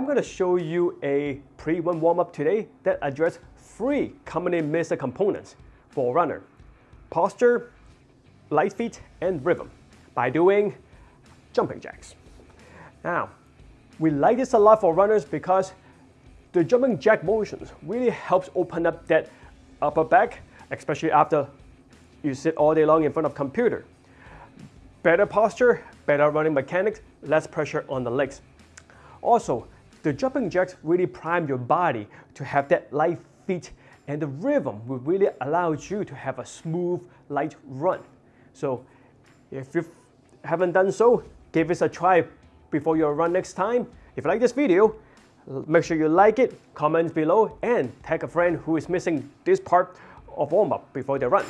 I'm going to show you a pre-run warm-up today that address three commonly missed components for a runner. Posture, light feet, and rhythm by doing jumping jacks. Now, we like this a lot for runners because the jumping jack motions really helps open up that upper back, especially after you sit all day long in front of computer. Better posture, better running mechanics, less pressure on the legs. Also, the jumping jacks really prime your body to have that light feet and the rhythm will really allow you to have a smooth, light run. So if you haven't done so, give this a try before your run next time. If you like this video, make sure you like it, comment below, and tag a friend who is missing this part of warm-up before they run.